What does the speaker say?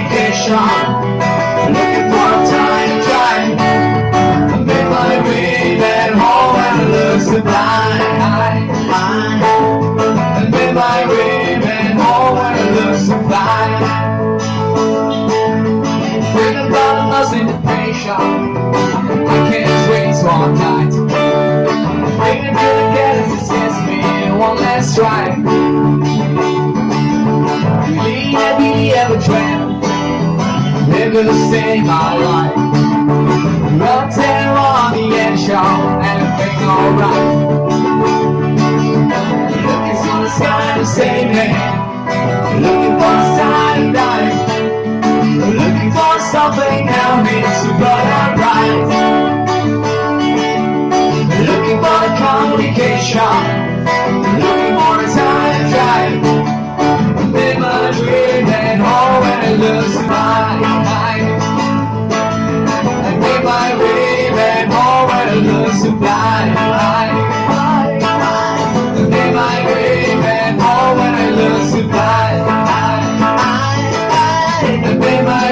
vacation. Looking for a time drive I made my way back home and it looks sublime. I made my way back home and it looks sublime Thinking about a lost I can't wait till all night. To the gas it scares me. One last try. Believe that we ever dreamt Gonna save my life. On the end show, everything alright. Looking for the sky to save me. Looking for a sign of life. Looking for something that makes the blood right. Looking for the communication. Looking for a time drive. Live my dream and all when it sublime I, I, I I, I, I I, I, I, I, I I, I, I, I, I The name I